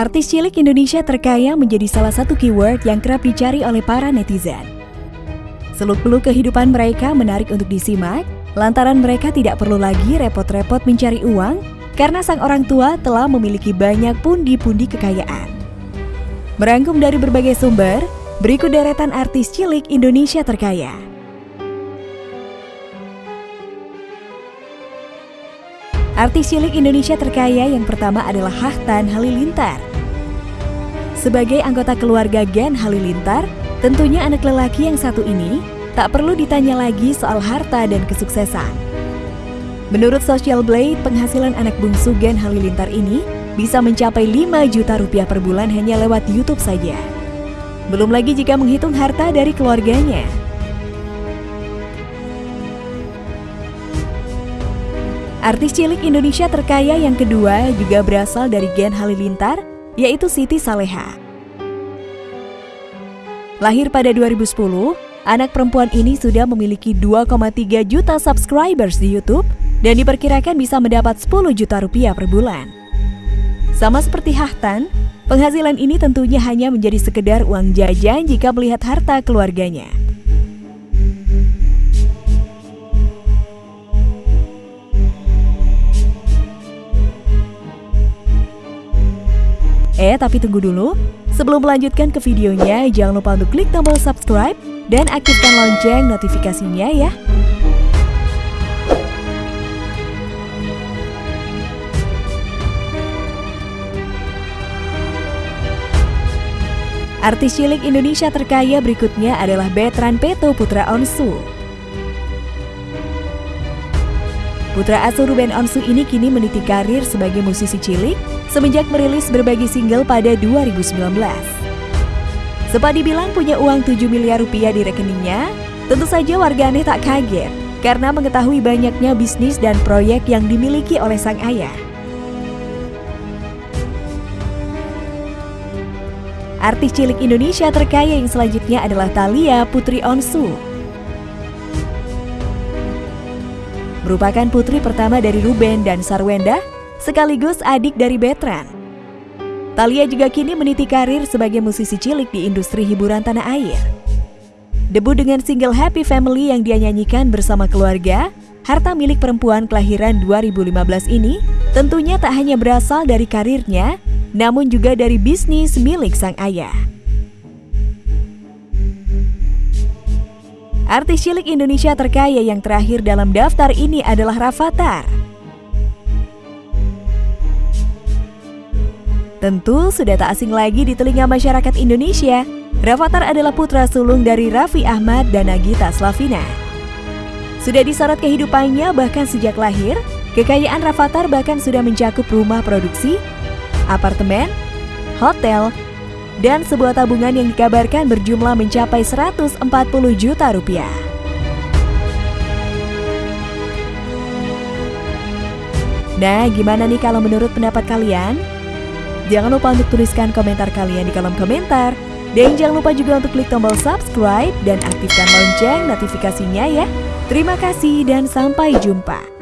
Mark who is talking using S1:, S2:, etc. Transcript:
S1: Artis cilik Indonesia terkaya menjadi salah satu keyword yang kerap dicari oleh para netizen. Seluk-beluk kehidupan mereka menarik untuk disimak, lantaran mereka tidak perlu lagi repot-repot mencari uang karena sang orang tua telah memiliki banyak pundi-pundi kekayaan. Merangkum dari berbagai sumber, berikut deretan artis cilik Indonesia terkaya. Artis cilik Indonesia terkaya yang pertama adalah Hahtan Halilintar. Sebagai anggota keluarga Gen Halilintar, tentunya anak lelaki yang satu ini tak perlu ditanya lagi soal harta dan kesuksesan. Menurut Social Blade, penghasilan anak bungsu Gen Halilintar ini bisa mencapai 5 juta rupiah per bulan hanya lewat YouTube saja. Belum lagi jika menghitung harta dari keluarganya. Artis cilik Indonesia terkaya yang kedua juga berasal dari Gen Halilintar, yaitu Siti Saleha. Lahir pada 2010, anak perempuan ini sudah memiliki 2,3 juta subscribers di YouTube dan diperkirakan bisa mendapat 10 juta rupiah per bulan. Sama seperti Hahtan, penghasilan ini tentunya hanya menjadi sekedar uang jajan jika melihat harta keluarganya. Eh, tapi tunggu dulu. Sebelum melanjutkan ke videonya, jangan lupa untuk klik tombol subscribe dan aktifkan lonceng notifikasinya ya. Artis cilik Indonesia terkaya berikutnya adalah Betran Peto Putra Onsu. Putra asuh Ruben Onsu ini kini meniti karir sebagai musisi cilik semenjak merilis berbagai single pada 2019. Sempat dibilang punya uang 7 miliar rupiah di rekeningnya, tentu saja warganet tak kaget karena mengetahui banyaknya bisnis dan proyek yang dimiliki oleh sang ayah. Artis cilik Indonesia terkaya yang selanjutnya adalah Thalia Putri Onsu. Merupakan putri pertama dari Ruben dan Sarwenda, sekaligus adik dari Betran. Talia juga kini meniti karir sebagai musisi cilik di industri hiburan tanah air. Debut dengan single Happy Family yang dia nyanyikan bersama keluarga, harta milik perempuan kelahiran 2015 ini tentunya tak hanya berasal dari karirnya, namun juga dari bisnis milik sang ayah. Artis cilik Indonesia terkaya yang terakhir dalam daftar ini adalah Rafathar. Tentu sudah tak asing lagi di telinga masyarakat Indonesia, Rafathar adalah putra sulung dari Raffi Ahmad dan Nagita Slavina. Sudah disorot kehidupannya bahkan sejak lahir, kekayaan Rafathar bahkan sudah mencakup rumah produksi, apartemen, hotel, dan sebuah tabungan yang dikabarkan berjumlah mencapai 140 juta rupiah. Nah, gimana nih kalau menurut pendapat kalian? Jangan lupa untuk tuliskan komentar kalian di kolom komentar. Dan jangan lupa juga untuk klik tombol subscribe dan aktifkan lonceng notifikasinya ya. Terima kasih dan sampai jumpa.